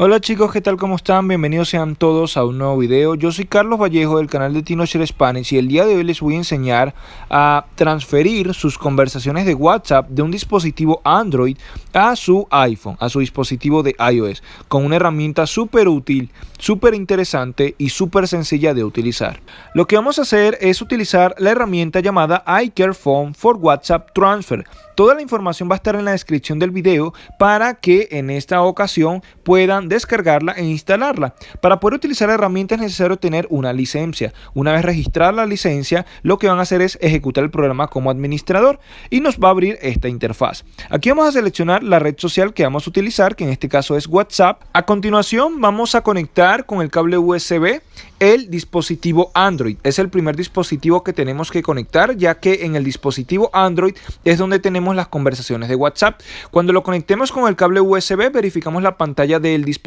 Hola chicos, ¿qué tal? ¿Cómo están? Bienvenidos sean todos a un nuevo video. Yo soy Carlos Vallejo del canal de TinoShare Spanish y el día de hoy les voy a enseñar a transferir sus conversaciones de WhatsApp de un dispositivo Android a su iPhone, a su dispositivo de iOS, con una herramienta súper útil, súper interesante y súper sencilla de utilizar. Lo que vamos a hacer es utilizar la herramienta llamada iCareFone for WhatsApp Transfer. Toda la información va a estar en la descripción del video para que en esta ocasión puedan descargarla e instalarla. Para poder utilizar la herramienta es necesario tener una licencia. Una vez registrada la licencia, lo que van a hacer es ejecutar el programa como administrador y nos va a abrir esta interfaz. Aquí vamos a seleccionar la red social que vamos a utilizar, que en este caso es WhatsApp. A continuación vamos a conectar con el cable USB el dispositivo Android. Es el primer dispositivo que tenemos que conectar ya que en el dispositivo Android es donde tenemos las conversaciones de WhatsApp. Cuando lo conectemos con el cable USB verificamos la pantalla del dispositivo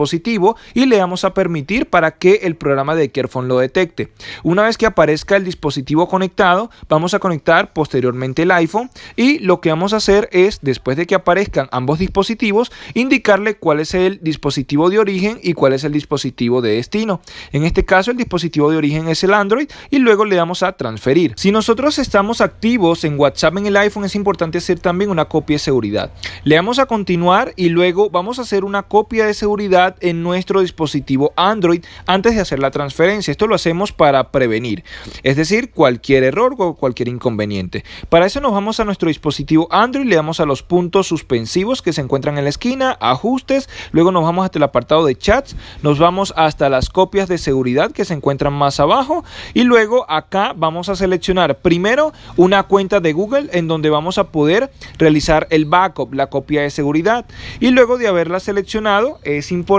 y le damos a permitir para que el programa de Carefone lo detecte. Una vez que aparezca el dispositivo conectado vamos a conectar posteriormente el iPhone y lo que vamos a hacer es después de que aparezcan ambos dispositivos indicarle cuál es el dispositivo de origen y cuál es el dispositivo de destino. En este caso el dispositivo de origen es el Android y luego le damos a transferir. Si nosotros estamos activos en WhatsApp en el iPhone es importante hacer también una copia de seguridad. Le damos a continuar y luego vamos a hacer una copia de seguridad en nuestro dispositivo Android antes de hacer la transferencia. Esto lo hacemos para prevenir, es decir, cualquier error o cualquier inconveniente. Para eso nos vamos a nuestro dispositivo Android, le damos a los puntos suspensivos que se encuentran en la esquina, ajustes, luego nos vamos hasta el apartado de chats, nos vamos hasta las copias de seguridad que se encuentran más abajo y luego acá vamos a seleccionar primero una cuenta de Google en donde vamos a poder realizar el backup, la copia de seguridad y luego de haberla seleccionado es importante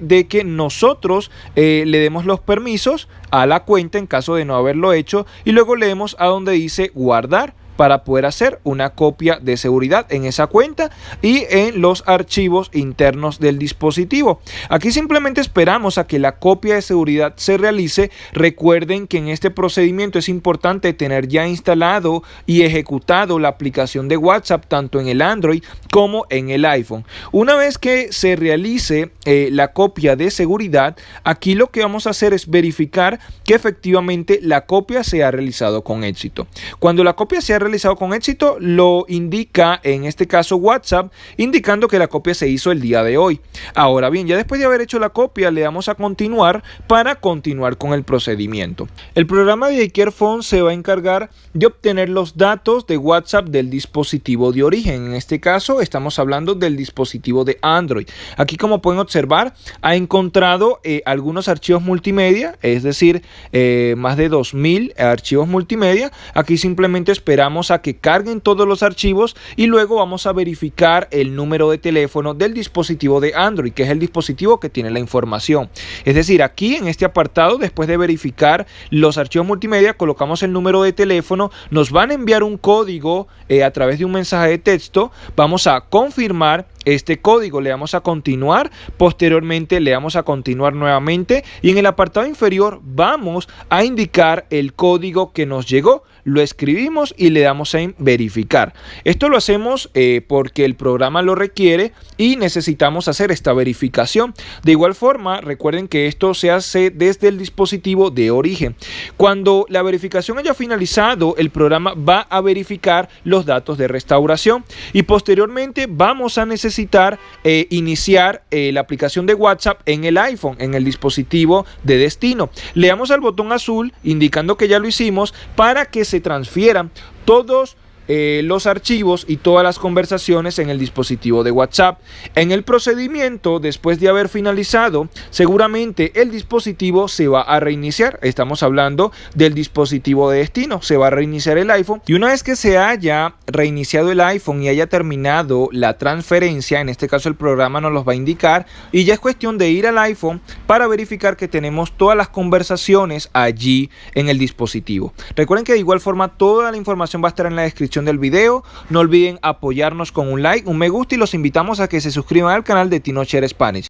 de que nosotros eh, le demos los permisos a la cuenta en caso de no haberlo hecho y luego leemos a donde dice guardar para poder hacer una copia de seguridad en esa cuenta y en los archivos internos del dispositivo. Aquí simplemente esperamos a que la copia de seguridad se realice. Recuerden que en este procedimiento es importante tener ya instalado y ejecutado la aplicación de WhatsApp tanto en el Android como en el iPhone. Una vez que se realice eh, la copia de seguridad, aquí lo que vamos a hacer es verificar que efectivamente la copia se ha realizado con éxito. Cuando la copia se ha realizado con éxito, lo indica en este caso WhatsApp, indicando que la copia se hizo el día de hoy. Ahora bien, ya después de haber hecho la copia, le damos a continuar para continuar con el procedimiento. El programa de iCareFone se va a encargar de obtener los datos de WhatsApp del dispositivo de origen. En este caso, estamos hablando del dispositivo de Android. Aquí, como pueden observar, ha encontrado eh, algunos archivos multimedia, es decir, eh, más de 2000 archivos multimedia. Aquí simplemente esperamos a que carguen todos los archivos y luego vamos a verificar el número de teléfono del dispositivo de Android, que es el dispositivo que tiene la información. Es decir, aquí en este apartado, después de verificar los archivos multimedia, colocamos el número de teléfono, nos van a enviar un código eh, a través de un mensaje de texto, vamos a confirmar este código, le damos a continuar, posteriormente le damos a continuar nuevamente. Y en el apartado inferior vamos a indicar el código que nos llegó, lo escribimos y le damos en verificar. Esto lo hacemos eh, porque el programa lo requiere y necesitamos hacer esta verificación. De igual forma, recuerden que esto se hace desde el dispositivo de origen. Cuando la verificación haya finalizado, el programa va a verificar los datos de restauración y posteriormente vamos a necesitar eh, iniciar eh, la aplicación de WhatsApp en el iPhone, en el dispositivo de destino. Le damos al botón azul indicando que ya lo hicimos para que se transfieran todos eh, los archivos y todas las conversaciones en el dispositivo de WhatsApp. En el procedimiento, después de haber finalizado, seguramente el dispositivo se va a reiniciar. Estamos hablando del dispositivo de destino. Se va a reiniciar el iPhone y una vez que se haya reiniciado el iPhone y haya terminado la transferencia, en este caso el programa nos los va a indicar y ya es cuestión de ir al iPhone para verificar que tenemos todas las conversaciones allí en el dispositivo. Recuerden que de igual forma toda la información va a estar en la del video. No olviden apoyarnos con un like, un me gusta y los invitamos a que se suscriban al canal de Tinocher Spanish.